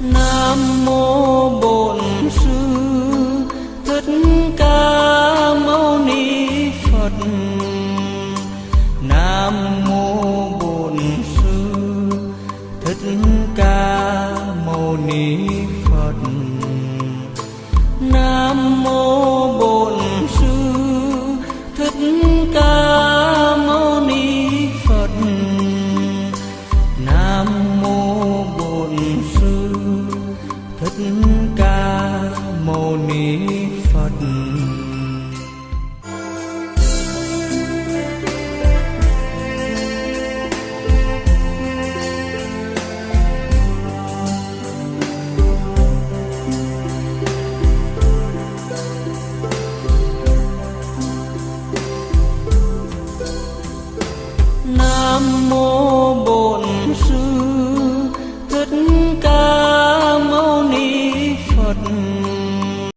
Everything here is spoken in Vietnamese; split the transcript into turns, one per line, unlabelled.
nam mô bổn sư, thích ca mâu ni phật. Nam mô bổn sư, thích ca mâu ni phật. Nam mô bổn sư, thích ca mâu ni phật. Nam mô bổn sư ca mâu ni phật. Nam mô mm -hmm.